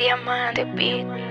Diamante Beat.